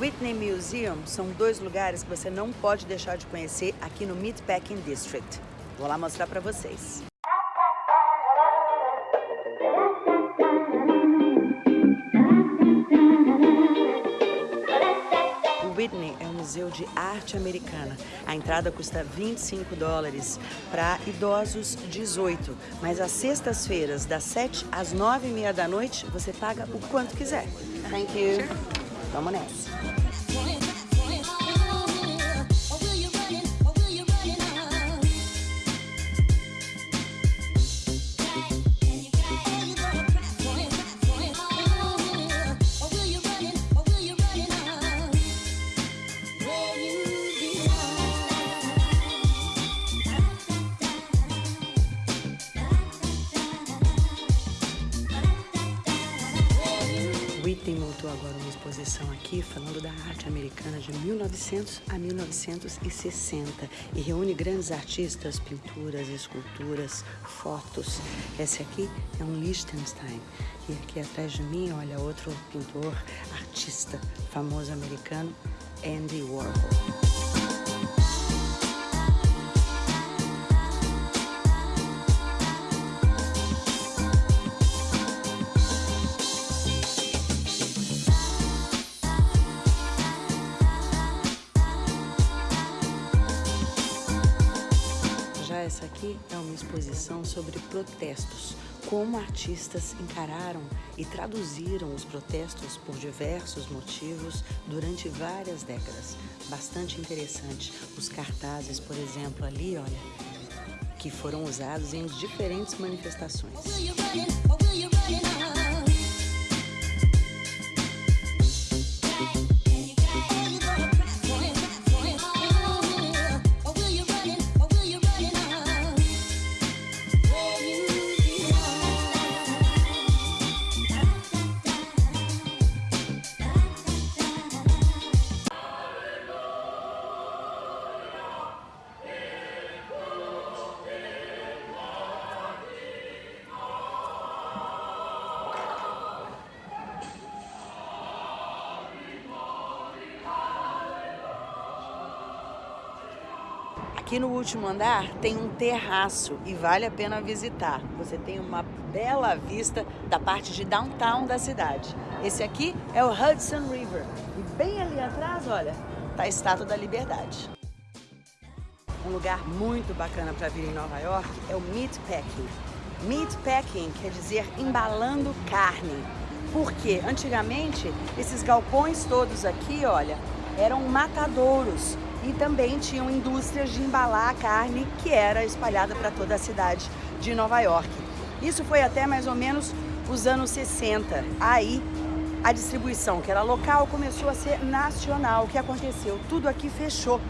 Whitney Museum são dois lugares que você não pode deixar de conhecer aqui no Meatpacking District. Vou lá mostrar para vocês. Whitney é um museu de arte americana. A entrada custa 25 dólares, para idosos 18. Mas às sextas-feiras, das 7 às 9 e meia da noite, você paga o quanto quiser. Thank you. Vamos nessa. Aqui falando da arte americana de 1900 a 1960 e reúne grandes artistas, pinturas, esculturas, fotos. Esse aqui é um Liechtenstein e aqui atrás de mim, olha, outro pintor, artista famoso americano, Andy Warhol. Protestos, como artistas encararam e traduziram os protestos por diversos motivos durante várias décadas. Bastante interessante. Os cartazes, por exemplo, ali, olha, que foram usados em diferentes manifestações. Aqui no último andar tem um terraço e vale a pena visitar. Você tem uma bela vista da parte de downtown da cidade. Esse aqui é o Hudson River. E bem ali atrás, olha, está a Estátua da Liberdade. Um lugar muito bacana para vir em Nova York é o Meatpacking. Meatpacking quer dizer embalando carne. Porque antigamente esses galpões todos aqui, olha, eram matadouros e também tinham indústrias de embalar a carne que era espalhada para toda a cidade de Nova York. Isso foi até mais ou menos os anos 60. Aí a distribuição, que era local, começou a ser nacional. O que aconteceu? Tudo aqui fechou.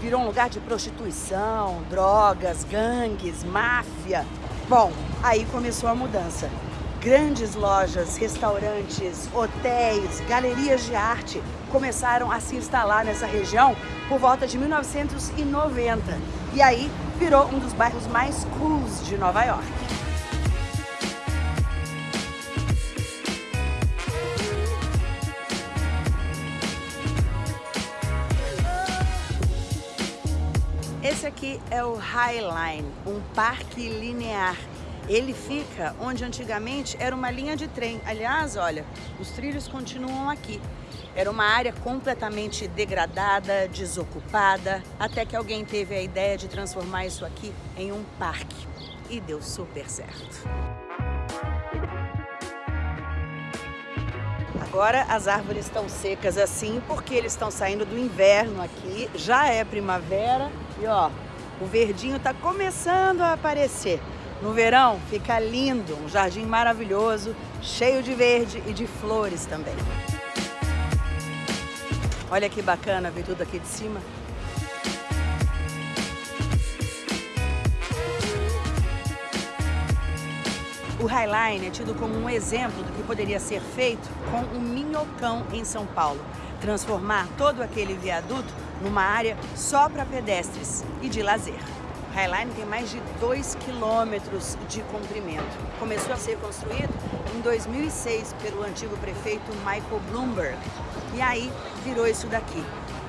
Virou um lugar de prostituição, drogas, gangues, máfia. Bom, aí começou a mudança grandes lojas, restaurantes, hotéis, galerias de arte começaram a se instalar nessa região por volta de 1990. E aí virou um dos bairros mais cools de Nova York. Esse aqui é o High Line, um parque linear ele fica onde antigamente era uma linha de trem. Aliás, olha, os trilhos continuam aqui. Era uma área completamente degradada, desocupada, até que alguém teve a ideia de transformar isso aqui em um parque. E deu super certo. Agora as árvores estão secas assim porque eles estão saindo do inverno aqui, já é primavera e ó, o verdinho está começando a aparecer. No verão fica lindo, um jardim maravilhoso, cheio de verde e de flores também. Olha que bacana ver tudo aqui de cima. O Highline é tido como um exemplo do que poderia ser feito com o Minhocão em São Paulo. Transformar todo aquele viaduto numa área só para pedestres e de lazer. Highline tem mais de 2 quilômetros de comprimento. Começou a ser construído em 2006 pelo antigo prefeito Michael Bloomberg. E aí virou isso daqui,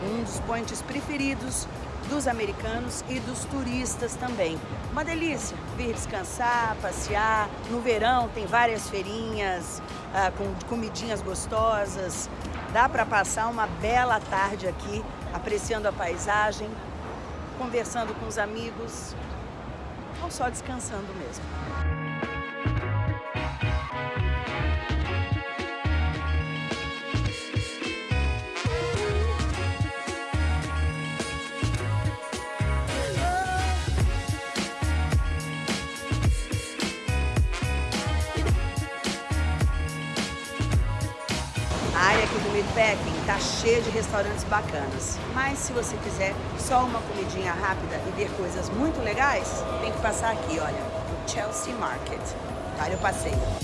um dos pontes preferidos dos americanos e dos turistas também. Uma delícia vir descansar, passear. No verão tem várias feirinhas ah, com comidinhas gostosas. Dá para passar uma bela tarde aqui, apreciando a paisagem, conversando com os amigos ou só descansando mesmo. Área aqui do Meatpacking está cheia de restaurantes bacanas. Mas se você quiser só uma comidinha rápida e ver coisas muito legais, tem que passar aqui, olha, no Chelsea Market. Vale o passeio.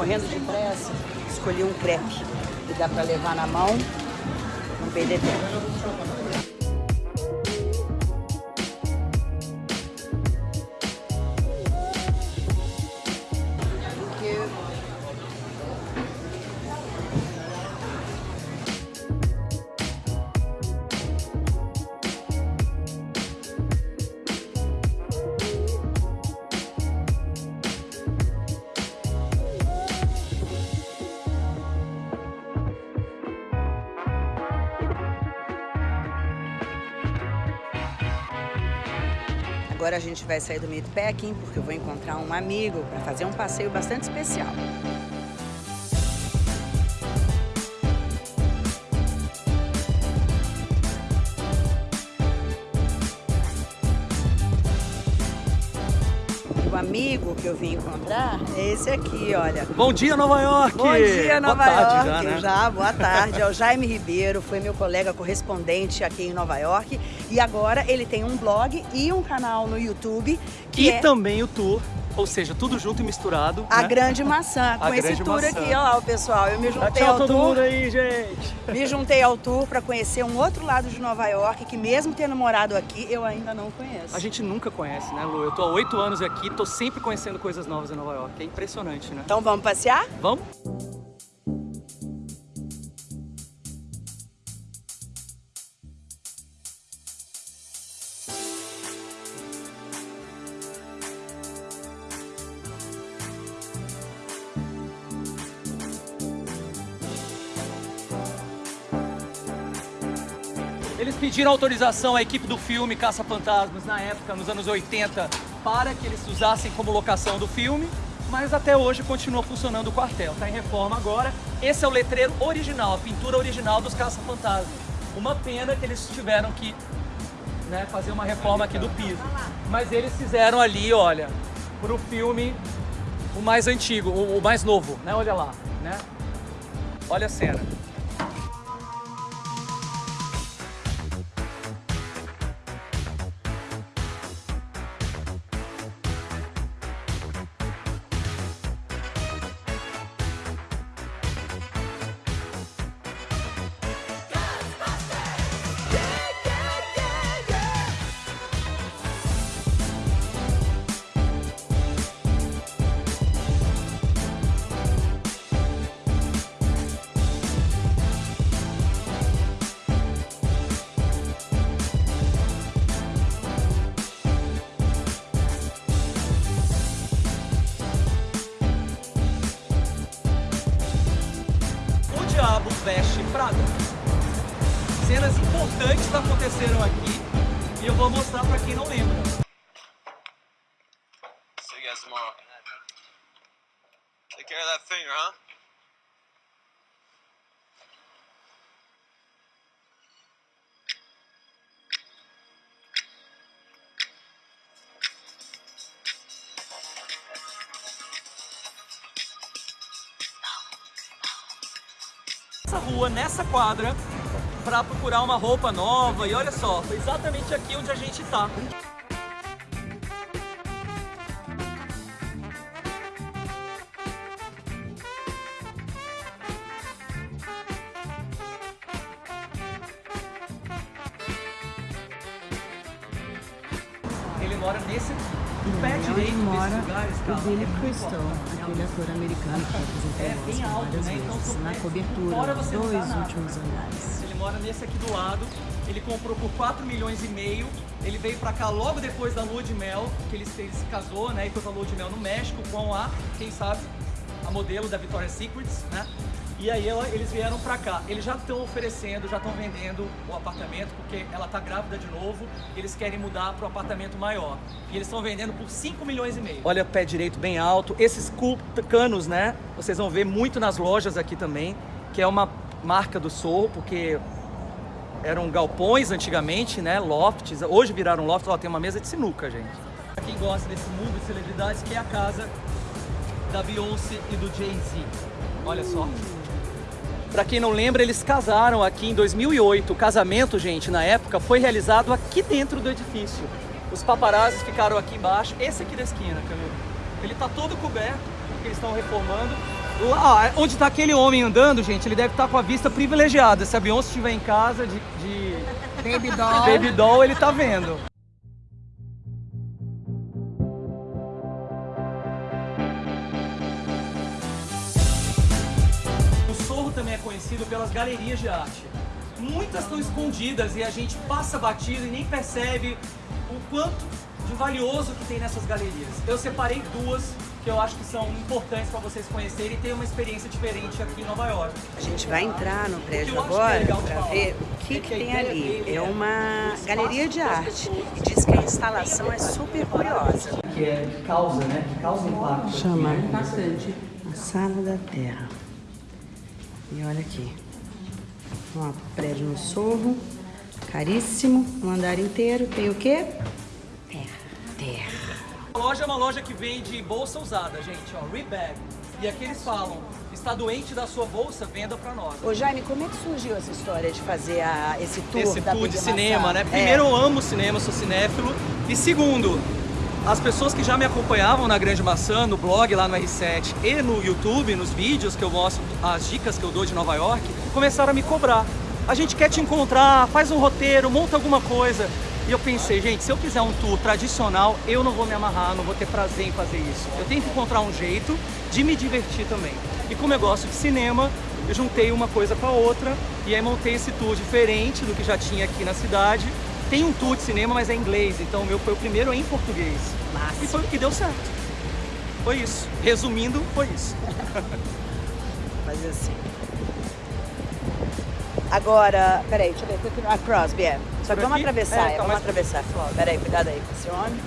Como eu tô morrendo de pressa, escolhi um crepe que dá para levar na mão, não perder tempo. Agora a gente vai sair do Meatpacking porque eu vou encontrar um amigo para fazer um passeio bastante especial. Amigo que eu vim encontrar é esse aqui, olha. Bom dia, Nova York! Bom dia, Nova Boa tarde York. já, né? Já, boa tarde. É o Jaime Ribeiro, foi meu colega correspondente aqui em Nova York. E agora ele tem um blog e um canal no YouTube E é também o tour, ou seja, tudo junto e misturado. A né? Grande Maçã. Com A esse tour Maçã. aqui, olha lá o pessoal. Eu me juntei tchau ao todo tour. mundo aí, gente! Me juntei ao tour para conhecer um outro lado de Nova York que mesmo tendo morado aqui, eu ainda não conheço. A gente nunca conhece, né, Lu? Eu tô há oito anos aqui, tô sempre conhecendo coisas novas em Nova York. É impressionante, né? Então vamos passear? Vamos? Eles pediram autorização à equipe do filme Caça Fantasmas na época, nos anos 80, para que eles usassem como locação do filme, mas até hoje continua funcionando o quartel. Está em reforma agora. Esse é o letreiro original, a pintura original dos Caça Fantasmas. Uma pena que eles tiveram que né, fazer uma reforma aqui do piso. Mas eles fizeram ali, olha, pro filme o mais antigo, o, o mais novo, né? Olha lá, né? Olha a cena. Prada. cenas importantes aconteceram aqui e eu vou mostrar pra quem não lembra. See you guys tomorrow. Take care of that finger, huh? Essa rua, nessa quadra, pra procurar uma roupa nova e olha só, foi exatamente aqui onde a gente tá. Ele mora nesse aqui. O pé direito mora o cara, Billy Crystal, forte. aquele ator americano que apresentou É bem alto, várias né? Então, vezes, na cobertura dos dois nada. últimos andares. Ele mora nesse aqui do lado. Ele comprou por 4 milhões e meio. Ele veio pra cá logo depois da lua de mel, que ele, se- ele se casou, né? E foi pra lua de mel no México com a, quem sabe, a modelo da Victoria's Secrets, né? E aí ela- eles vieram pra cá. Eles já estão oferecendo, já estão vendendo o apartamento, porque ela tá grávida de novo. Eles querem mudar pro apartamento maior. E eles estão vendendo por 5 milhões e meio. Olha o pé direito bem alto. Esses canos, né? Vocês vão ver muito nas lojas aqui também, que é uma marca do Sorro, porque eram galpões antigamente, né? Lofts. Hoje viraram lofts. Ó, tem uma mesa de sinuca, gente. Pra quem gosta desse mundo de celebridades, que é a casa da Beyoncé e do Jay-Z. Olha só. Pra quem não lembra, eles casaram aqui em 2008. O casamento, gente, na época, foi realizado aqui dentro do edifício. Os paparazzis ficaram aqui embaixo. Esse aqui da esquina, Camilo. Ele tá todo coberto, porque eles estão reformando. Lá, onde tá aquele homem andando, gente, ele deve estar com a vista privilegiada. Se a Beyoncé estiver em casa de, de Baby doll. Baby Doll, ele tá vendo. Conhecido pelas galerias de arte. Muitas estão escondidas e a gente passa batido e nem percebe o quanto de valioso que tem nessas galerias. Eu separei duas que eu acho que são importantes para vocês conhecerem e ter uma experiência diferente aqui em Nova York. A gente vai entrar no prédio é agora para ver o que, é que que tem ali. É é uma galeria de arte e diz que a instalação é super curiosa. Que é que causa, né? Que causa impacto. Chama bastante. A Sala da Terra. E olha aqui. Um prédio no Sorro, caríssimo, um andar inteiro. Tem o quê? Terra. Terra. A loja é uma loja que vende bolsa usada, gente, ó, Rebag. E aqui eles falam, está doente da sua bolsa, venda pra nós. Ô Jaime, como é que surgiu essa história de fazer a- esse tour Esse da tour de cinema, né? É. Primeiro, eu amo cinema, sou cinéfilo. E segundo, as pessoas que já me acompanhavam na Grande Maçã, no blog lá no R7 e no YouTube, nos vídeos que eu mostro as dicas que eu dou de Nova York, começaram a me cobrar. A gente quer te encontrar, faz um roteiro, monta alguma coisa. E eu pensei, gente, se eu fizer um tour tradicional, eu não vou me amarrar, não vou ter prazer em fazer isso. Eu tenho que encontrar um jeito de me divertir também. E como eu gosto de cinema, eu juntei uma coisa com a outra e aí montei esse tour diferente do que já tinha aqui na cidade. Tem um tour de cinema, mas é em inglês, então o meu foi o primeiro em português. Massa. E foi o que deu certo. Foi isso. Resumindo, foi isso. Fazer assim. Agora, peraí, deixa eu ver. A Crosby, é. Só que vamos atravessar, É, tá vamos atravessar. Peraí, cuidado aí com esse homem.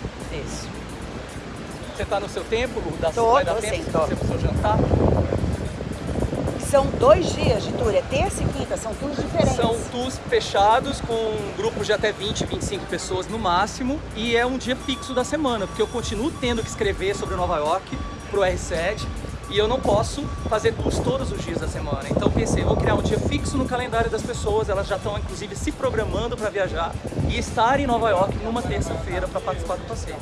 Isso. Você tá no seu tempo? Da Tô, vai dar tô tempo sim, tô. você pro seu jantar? São dois dias de tour, é terça e quinta, são tours diferentes. São tours fechados com grupos de até 20, 25 pessoas no máximo e é um dia fixo da semana, porque eu continuo tendo que escrever sobre Nova York pro R7 e eu não posso fazer tours todos os dias da semana. Então pensei, vou criar um dia fixo no calendário das pessoas, elas já estão inclusive se programando para viajar e estar em Nova York numa terça-feira para participar do passeio.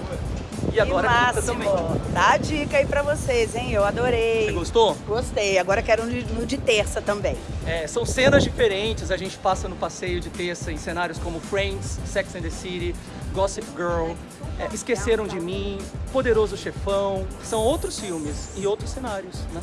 E agora que máximo. também. Dá a dica aí pra vocês, hein? Eu adorei. Você gostou? Gostei. Agora quero no no de terça também. É, são cenas diferentes, a gente passa no passeio de terça em cenários como Friends, Sex and the City, Gossip Girl, é, Esqueceram de Mim, Poderoso Chefão, são outros filmes e outros cenários, né?